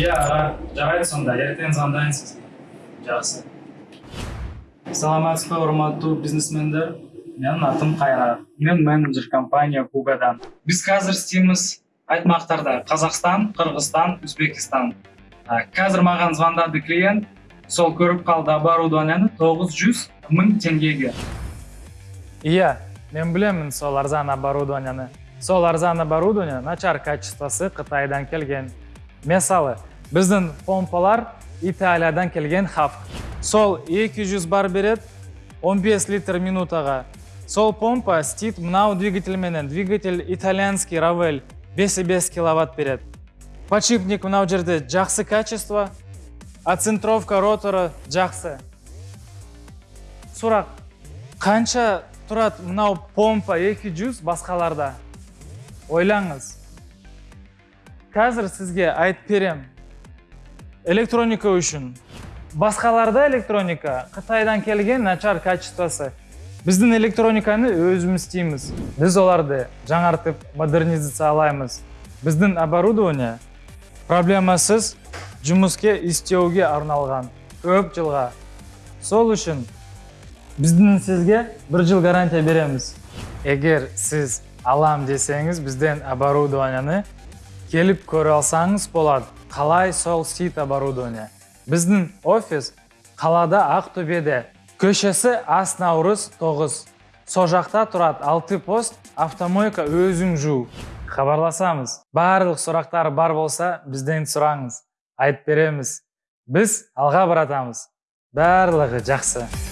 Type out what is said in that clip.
иә жарайды сонда ертең звондайын сізге жақсы саламатсыз ба урматтуу бизнесмендер менин атым кайрат мен менеджер компания кугадан биз қазір істейміз айтмақтарда. Қазақстан қырғызстан өзбекстан қазір маған звондады клиент. Сол көріп қалды оборудованияны тоғыз жүз мың теңгеге. Иә, мен білемін сол арзан оборудованияны. Сол арзан оборудование начар качествосы Қытайдан келген. Мысалы, біздің помпалар Италиядан келген хав. Сол 200 бар берет 15 литр минутаға. Сол помпа істейт мынау двигательменен. Двигатель итальянский Равель 5,5 киловатт берет. Подшипник мынау жерде жақсы качество, оцентровка роторы жақсы. Сұрақ, қанша тұрады мынау помпа 200 басқаларда? Ойлаңыз. Қазір сізге айтып берем. Электроника үшін. Басқаларда электроника Қытайдан келген начар качествосы. Біздің электрониканы өзіміз істейміз. Біз оларды жаңартып модернизациялаймыз. Біздің оборудование проблемасыз жұмыске істеуге арналған көп жылға. Сол үшін біздің сізге бір жыл гарантия береміз. Егер сіз алам десеңіз, бізден оборудованияны келіп көре алсаңыз болады. Қалай сол сит оборудование. Біздің офис қалада Ақтөбеде. Көшесі Ас Наурыз 9. Со жақта тұрады 6 пост автомойка өзің жу. Хабарласамыз. Барлық сұрақтар бар болса, бізден сұраңыз. Айтып береміз. Біз алға баратамыз. Барлығы жақсы.